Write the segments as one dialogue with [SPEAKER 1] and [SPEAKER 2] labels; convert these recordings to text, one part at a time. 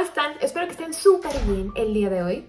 [SPEAKER 1] ¿cómo están? Espero que estén súper bien el día de hoy.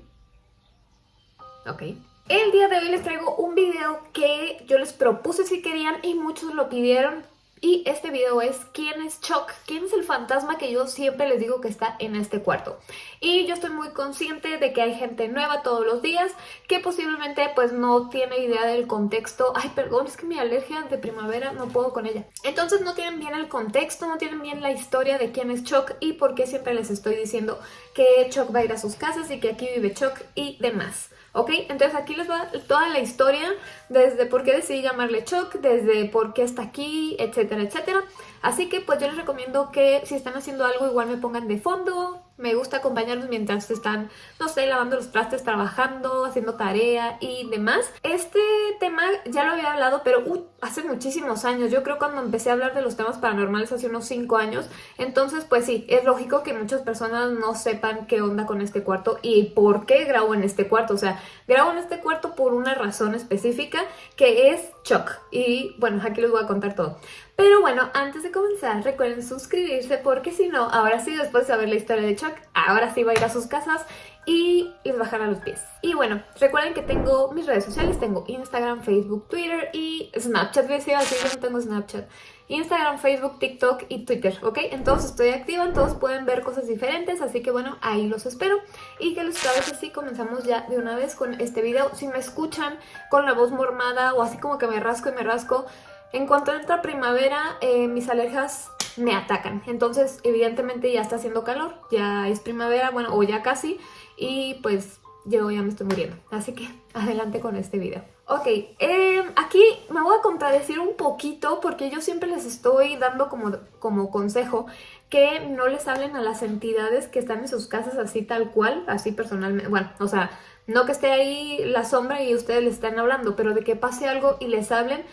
[SPEAKER 1] Ok. El día de hoy les traigo un video que yo les propuse si querían y muchos lo pidieron. Y este video es ¿Quién es Chuck? ¿Quién es el fantasma que yo siempre les digo que está en este cuarto? Y yo estoy muy consciente de que hay gente nueva todos los días que posiblemente pues no tiene idea del contexto. Ay, perdón, es que mi alergia de primavera no puedo con ella. Entonces no tienen bien el contexto, no tienen bien la historia de quién es Chuck y por qué siempre les estoy diciendo que Chuck va a ir a sus casas y que aquí vive Chuck y demás. ¿Ok? Entonces aquí les va toda la historia, desde por qué decidí llamarle Chuck, desde por qué está aquí, etcétera, etcétera. Así que pues yo les recomiendo que si están haciendo algo igual me pongan de fondo, me gusta acompañarlos mientras están, no sé, lavando los trastes, trabajando, haciendo tarea y demás. Este tema ya lo había hablado, pero uh, hace muchísimos años. Yo creo cuando empecé a hablar de los temas paranormales hace unos 5 años. Entonces, pues sí, es lógico que muchas personas no sepan qué onda con este cuarto y por qué grabo en este cuarto. O sea, grabo en este cuarto por una razón específica que es Chuck. Y bueno, aquí les voy a contar todo. Pero bueno, antes de comenzar, recuerden suscribirse porque si no, ahora sí, después de saber la historia de Chuck, ahora sí va a ir a sus casas y les bajará los pies. Y bueno, recuerden que tengo mis redes sociales, tengo Instagram, Facebook, Twitter y Snapchat, decía así, yo no tengo Snapchat. Instagram, Facebook, TikTok y Twitter, ¿ok? Entonces estoy activa, todos pueden ver cosas diferentes, así que bueno, ahí los espero. Y que les parece si comenzamos ya de una vez con este video. Si me escuchan con la voz mormada o así como que me rasco y me rasco, en cuanto entra primavera, eh, mis alergias me atacan. Entonces, evidentemente ya está haciendo calor, ya es primavera, bueno, o ya casi, y pues yo ya me estoy muriendo. Así que adelante con este video. Ok, em, aquí me voy a contradecir un poquito porque yo siempre les estoy dando como, como consejo que no les hablen a las entidades que están en sus casas así tal cual, así personalmente, bueno, o sea, no que esté ahí la sombra y ustedes les estén hablando, pero de que pase algo y les hablen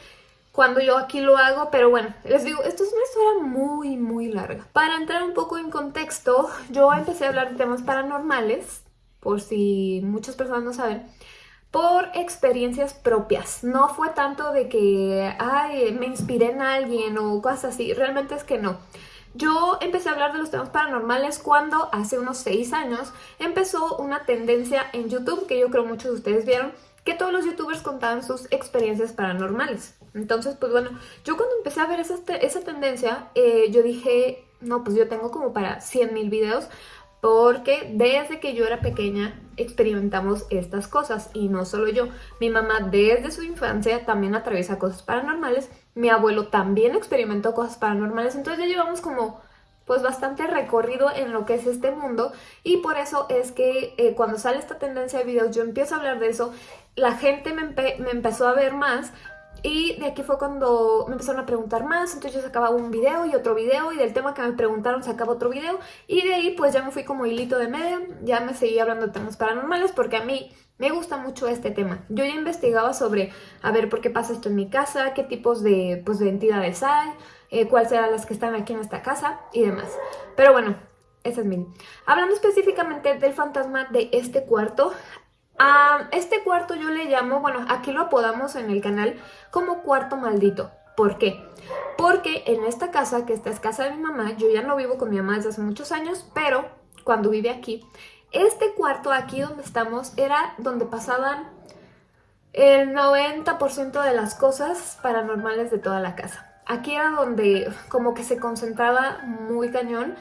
[SPEAKER 1] cuando yo aquí lo hago, pero bueno, les digo, esto es una historia muy, muy larga. Para entrar un poco en contexto, yo empecé a hablar de temas paranormales, por si muchas personas no saben, por experiencias propias. No fue tanto de que, ay, me inspiré en alguien o cosas así, realmente es que no. Yo empecé a hablar de los temas paranormales cuando hace unos 6 años empezó una tendencia en YouTube que yo creo muchos de ustedes vieron, que todos los youtubers contaban sus experiencias paranormales. Entonces, pues bueno, yo cuando empecé a ver esa, esa tendencia, eh, yo dije, no, pues yo tengo como para 100 mil videos, porque desde que yo era pequeña experimentamos estas cosas y no solo yo, mi mamá desde su infancia también atraviesa cosas paranormales, mi abuelo también experimentó cosas paranormales, entonces ya llevamos como pues bastante recorrido en lo que es este mundo. Y por eso es que eh, cuando sale esta tendencia de videos yo empiezo a hablar de eso, la gente me, me empezó a ver más y de aquí fue cuando me empezaron a preguntar más, entonces yo sacaba un video y otro video y del tema que me preguntaron sacaba otro video y de ahí pues ya me fui como hilito de medio, ya me seguí hablando de temas paranormales porque a mí me gusta mucho este tema. Yo ya investigaba sobre, a ver, por qué pasa esto en mi casa, qué tipos de, pues, de entidades hay, eh, cuáles serán las que están aquí en esta casa y demás. Pero bueno, ese es mi... Hablando específicamente del fantasma de este cuarto, a este cuarto yo le llamo, bueno, aquí lo apodamos en el canal como cuarto maldito. ¿Por qué? Porque en esta casa, que esta es casa de mi mamá, yo ya no vivo con mi mamá desde hace muchos años, pero cuando vive aquí, este cuarto aquí donde estamos era donde pasaban el 90% de las cosas paranormales de toda la casa. Aquí era donde como que se concentraba muy cañón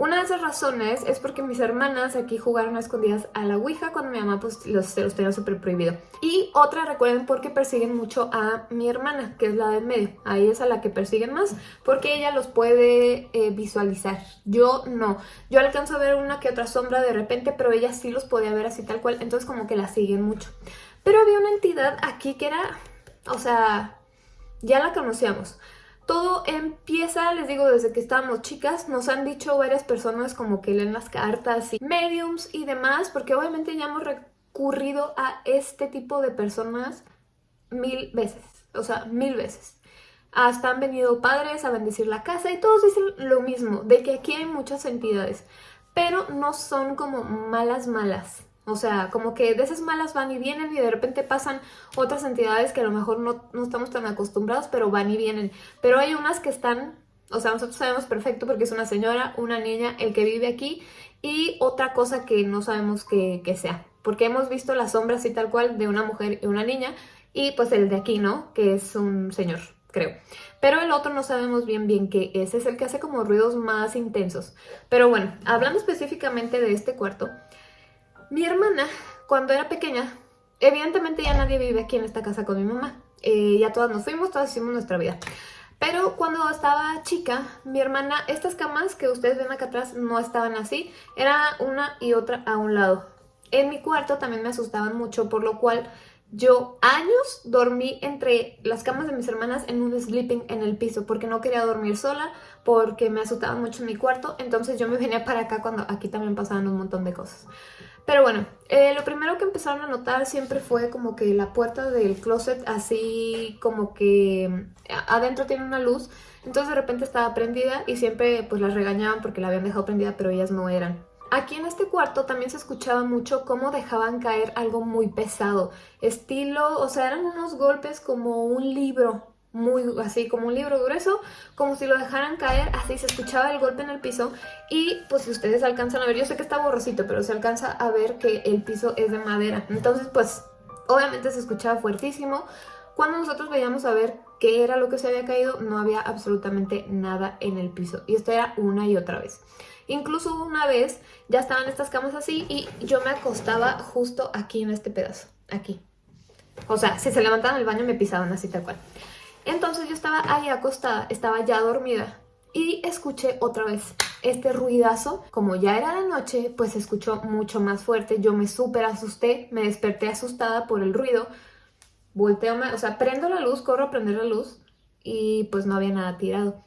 [SPEAKER 1] una de esas razones es porque mis hermanas aquí jugaron a escondidas a la Ouija cuando mi mamá pues los, se los tenía súper prohibido. Y otra, recuerden, porque persiguen mucho a mi hermana, que es la del medio. Ahí es a la que persiguen más, porque ella los puede eh, visualizar. Yo no. Yo alcanzo a ver una que otra sombra de repente, pero ella sí los podía ver así tal cual, entonces como que la siguen mucho. Pero había una entidad aquí que era, o sea, ya la conocíamos. Todo empieza, les digo, desde que estábamos chicas. Nos han dicho varias personas como que leen las cartas y mediums y demás, porque obviamente ya hemos recurrido a este tipo de personas mil veces. O sea, mil veces. Hasta han venido padres a bendecir la casa y todos dicen lo mismo, de que aquí hay muchas entidades, pero no son como malas malas. O sea, como que de esas malas van y vienen y de repente pasan otras entidades que a lo mejor no, no, estamos tan acostumbrados, pero van y vienen. Pero hay unas que están, o sea, nosotros sabemos perfecto porque es una señora, una niña, el que vive aquí y otra cosa que no sabemos que, sea. Porque hemos visto la sombra así tal cual de una mujer y una niña y pues el de aquí, ¿no? Que es un señor, creo. Pero el otro no sabemos bien bien qué es, es el que hace como ruidos más intensos. Pero bueno, hablando específicamente de este cuarto, mi hermana cuando era pequeña, evidentemente ya nadie vive aquí en esta casa con mi mamá. Eh, ya todas nos fuimos, todas hicimos nuestra vida. Pero cuando estaba chica, mi hermana, estas camas que ustedes ven acá atrás no estaban así, era una y otra a un lado. En mi cuarto también me asustaban mucho, por lo cual yo años dormí entre las camas de mis hermanas en un sleeping en el piso porque no quería dormir sola, porque me asustaba mucho en mi cuarto, entonces yo me venía para acá cuando aquí también pasaban un montón de cosas. Pero bueno, eh, lo primero que empezaron a notar siempre fue como que la puerta del closet así como que mm, adentro tiene una luz. Entonces de repente estaba prendida y siempre pues las regañaban porque la habían dejado prendida pero ellas no eran. Aquí en este cuarto también se escuchaba mucho cómo dejaban caer algo muy pesado. Estilo, o sea, eran unos golpes como un libro muy así como un libro grueso, como si lo dejaran caer, así se escuchaba el golpe en el piso y pues si ustedes alcanzan a ver, yo sé que está borrosito, pero se alcanza a ver que el piso es de madera, entonces pues obviamente se escuchaba fuertísimo. Cuando nosotros veíamos a ver qué era lo que se había caído, no había absolutamente nada en el piso y esto era una y otra vez. Incluso una vez ya estaban estas camas así y yo me acostaba justo aquí en este pedazo, aquí. O sea, si se levantaban el baño me pisaban así tal cual. Entonces yo estaba ahí acostada, estaba ya dormida y escuché otra vez este ruidazo. Como ya era de noche, pues se escuchó mucho más fuerte. Yo me súper asusté, me desperté asustada por el ruido. Volteo, o sea, prendo la luz, corro a prender la luz y pues no había nada tirado.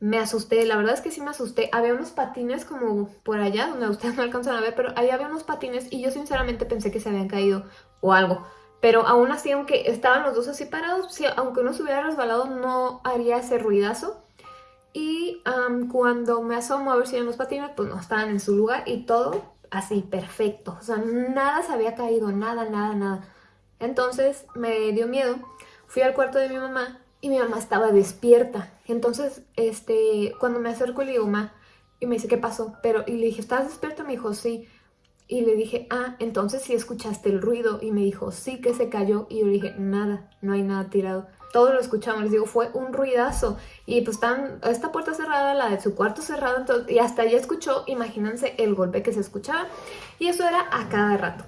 [SPEAKER 1] Me asusté, la verdad es que sí me asusté. Había unos patines como por allá, donde ustedes no alcanzan a ver, pero ahí había unos patines y yo sinceramente pensé que se habían caído o algo. Pero aún así, aunque estaban los dos así parados, aunque uno se hubiera resbalado, no haría ese ruidazo. Y cuando me asomo a ver si eran los patines, pues no estaban en su lugar y todo así, perfecto. O sea, nada se había caído, nada, nada, nada. Entonces me dio miedo. Fui al cuarto de mi mamá y mi mamá estaba despierta. Entonces, este, cuando me acerco le digo, mamá, y me dice, ¿qué pasó? Pero, y le dije, ¿estás despierta? Me dijo, sí. Y le dije, ah, entonces sí escuchaste el ruido. Y me dijo, sí que se cayó. Y yo le dije, nada, no hay nada tirado. Todo lo escuchamos, les digo, fue un ruidazo. Y pues están esta puerta cerrada, la de su cuarto cerrado. Entonces, y hasta ella escuchó, imagínense el golpe que se escuchaba. Y eso era a cada rato.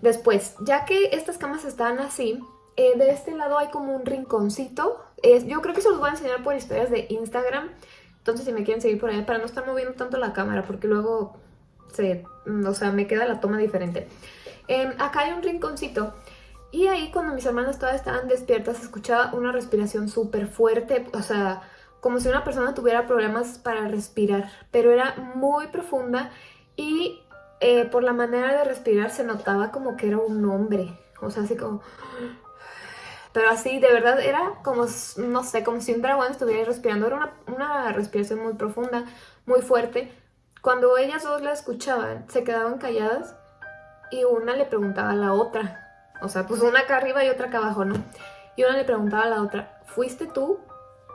[SPEAKER 1] Después, ya que estas camas estaban así, eh, de este lado hay como un rinconcito. Yo creo que se los voy a enseñar por historias de Instagram. Entonces si me quieren seguir por ahí, para no estar moviendo tanto la cámara, porque luego se, o sea, me queda la toma diferente. Em, acá hay un rinconcito y ahí cuando mis hermanas todas estaban despiertas escuchaba una respiración súper fuerte, o sea, como si una persona tuviera problemas para respirar, pero era muy profunda y eh, por la manera de respirar se notaba como que era un hombre, o sea, así como... Pero así, de verdad, era como, no sé, como si un dragón estuviera respirando. Era una, una respiración muy profunda, muy fuerte. Cuando ellas dos la escuchaban, se quedaban calladas y una le preguntaba a la otra. O sea, pues una acá arriba y otra acá abajo, ¿no? Y una le preguntaba a la otra, ¿fuiste tú?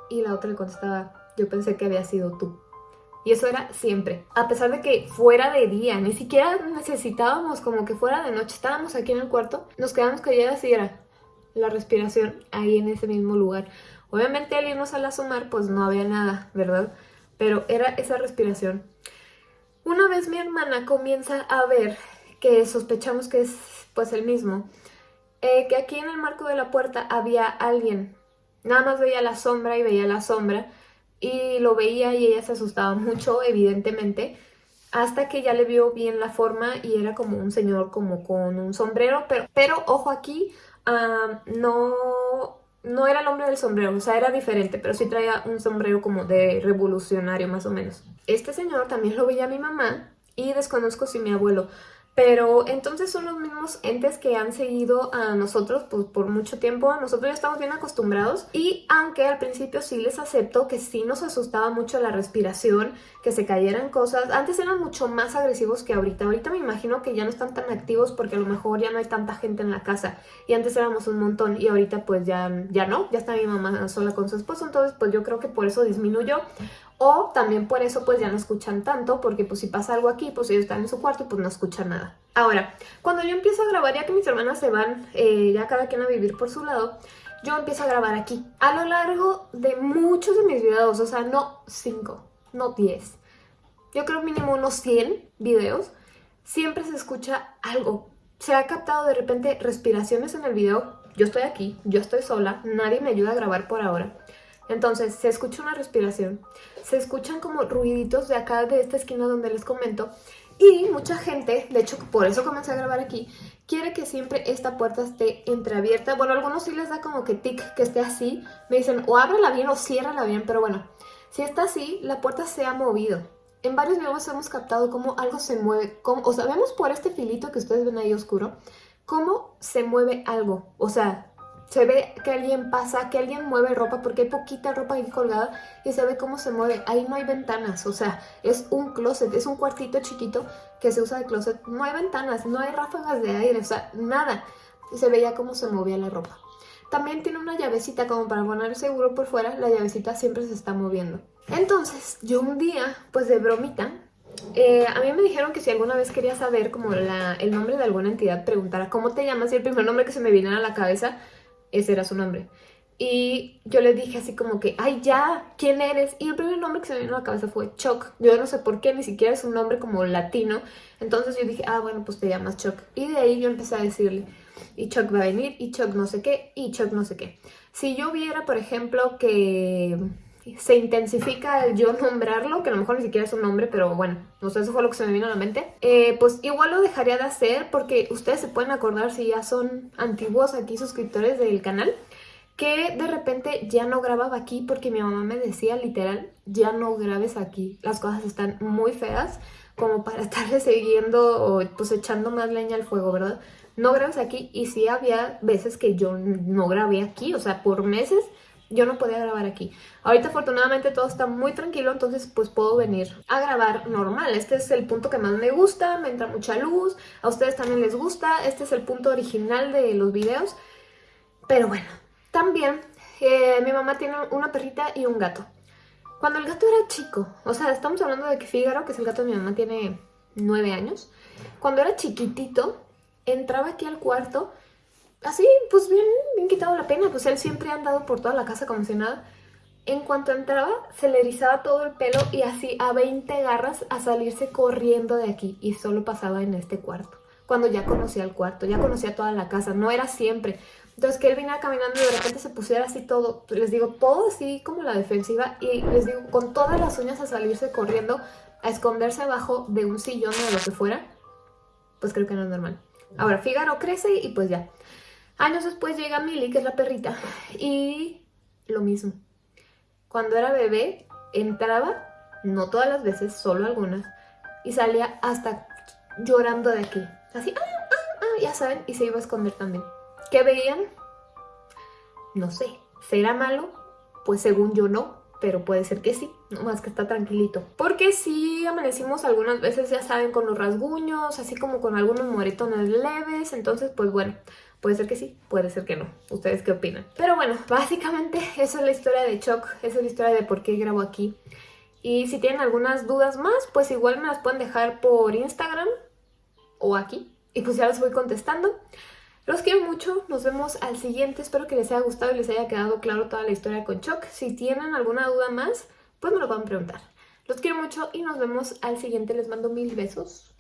[SPEAKER 1] Y la otra le contestaba, yo pensé que había sido tú. Y eso era siempre. A pesar de que fuera de día, ni siquiera necesitábamos como que fuera de noche. Estábamos aquí en el cuarto, nos quedamos calladas y era la respiración ahí en ese mismo lugar. Obviamente al irnos al asomar, pues no había nada, ¿verdad? Pero era esa respiración. Una vez mi hermana comienza a ver que sospechamos que es pues el mismo, eh, que aquí en el marco de la puerta había alguien. Nada más veía la sombra y veía la sombra y lo veía y ella se asustaba mucho, evidentemente, hasta que ya le vio bien la forma y era como un señor como con un sombrero, pero, pero ojo aquí, ah, no no era el hombre del sombrero, o sea, era diferente, pero sí traía un sombrero como de revolucionario más o menos. Este señor también lo veía mi mamá y desconozco si mi abuelo, pero entonces son los mismos entes que han seguido a nosotros pues, por mucho tiempo. Nosotros ya estamos bien acostumbrados. Y aunque al principio sí les acepto que sí nos asustaba mucho la respiración, que se cayeran cosas. Antes eran mucho más agresivos que ahorita. Ahorita me imagino que ya no están tan activos porque a lo mejor ya no hay tanta gente en la casa. Y antes éramos un montón y ahorita pues ya, ya no. Ya está mi mamá sola con su esposo. Entonces pues yo creo que por eso disminuyó. O también por eso pues ya no escuchan tanto, porque pues si pasa algo aquí, pues ellos están en su cuarto y pues no escuchan nada. Ahora, cuando yo empiezo a grabar, ya que mis hermanas se van, eh, ya cada quien a vivir por su lado, yo empiezo a grabar aquí. A lo largo de muchos de mis videos, o sea, no 5, no 10, yo creo mínimo unos 100 videos, siempre se escucha algo. Se ha captado de repente respiraciones en el video, yo estoy aquí, yo estoy sola, nadie me ayuda a grabar por ahora. Entonces se escucha una respiración, se escuchan como ruiditos de acá, de esta esquina donde les comento, y mucha gente, de hecho por eso comencé a grabar aquí, quiere que siempre esta puerta esté entreabierta. Bueno, a algunos sí les da como que tic, que esté así. Me dicen o ábrela bien o ciérrala bien, pero bueno, si está así, la puerta se ha movido. En varios videos hemos captado cómo algo se mueve, o sea, vemos por este filito que ustedes ven ahí oscuro, cómo se mueve algo. O sea, se ve que alguien pasa, que alguien mueve ropa, porque hay poquita ropa ahí colgada y se ve cómo se mueve. Ahí no hay ventanas, o sea, es un closet, es un cuartito chiquito que se usa de closet. No hay ventanas, no hay ráfagas de aire, o sea, nada. Se veía cómo se movía la ropa. También tiene una llavecita como para poner seguro por fuera, la llavecita siempre se está moviendo. Entonces, yo un día, pues de bromita, eh, a mí me dijeron que si alguna vez quería saber como el nombre de alguna entidad, preguntara cómo te llamas y el primer nombre que se me viniera a la cabeza ese era su nombre. Y yo le dije así como que, ay ya, ¿quién eres? Y el primer nombre que se me vino a la cabeza fue Chuck. Yo no sé por qué, ni siquiera es un nombre como latino. Entonces yo dije, ah, bueno, pues te llamas Chuck. Y de ahí yo empecé a decirle, y Chuck va a venir, y Chuck no sé qué, y Chuck no sé qué. Si yo viera, por ejemplo, que se intensifica el yo nombrarlo, que a lo mejor ni siquiera es un nombre, pero bueno, no sé, eso fue lo que se me vino a la mente, eh, pues igual lo dejaría de hacer porque ustedes se pueden acordar si ya son antiguos aquí suscriptores del canal, que de repente ya no grababa aquí porque mi mamá me decía literal, ya no grabes aquí, las cosas están muy feas como para estarle siguiendo o pues echando más leña al fuego, ¿verdad? No grabes aquí y sí había veces que yo no grabé aquí, o sea, por meses yo no podía grabar aquí. Ahorita afortunadamente todo está muy tranquilo, entonces pues puedo venir a grabar normal. Este es el punto que más me gusta, me entra mucha luz, a ustedes también les gusta, este es el punto original de los videos. Pero bueno, también eh, mi mamá tiene una perrita y un gato. Cuando el gato era chico, o sea, estamos hablando de que Fígaro, que es el gato de mi mamá, tiene nueve años. Cuando era chiquitito, entraba aquí al cuarto así, pues bien, bien quitado la pena, pues él siempre ha andado por toda la casa como si nada. En cuanto entraba, se le erizaba todo el pelo y así a 20 garras a salirse corriendo de aquí. Y solo pasaba en este cuarto. Cuando ya conocía el cuarto, ya conocía toda la casa, no era siempre. Entonces que él viniera caminando y de repente se pusiera así todo, les digo, todo así como la defensiva. Y les digo, con todas las uñas a salirse corriendo, a esconderse abajo de un sillón o de lo que fuera, pues creo que no es normal. Ahora, Fígaro crece y pues ya. Años después llega Millie, que es la perrita, y lo mismo. Cuando era bebé, entraba, no todas las veces, solo algunas, y salía hasta llorando de aquí. Así, ah, ah, ah, ya saben, y se iba a esconder también. ¿Qué veían? No sé. ¿Será malo? Pues según yo no, pero puede ser que sí, más que está tranquilito. Porque sí amanecimos algunas veces, ya saben, con los rasguños, así como con algunos moretones leves, entonces pues bueno, Puede ser que sí, puede ser que no. ¿Ustedes qué opinan? Pero bueno, básicamente esa es la historia de Choc, esa es la historia de por qué grabo aquí. Y si tienen algunas dudas más, pues igual me las pueden dejar por Instagram o aquí. Y pues ya las voy contestando. Los quiero mucho, nos vemos al siguiente. Espero que les haya gustado y les haya quedado claro toda la historia con Choc. Si tienen alguna duda más, pues me lo pueden preguntar. Los quiero mucho y nos vemos al siguiente. Les mando mil besos.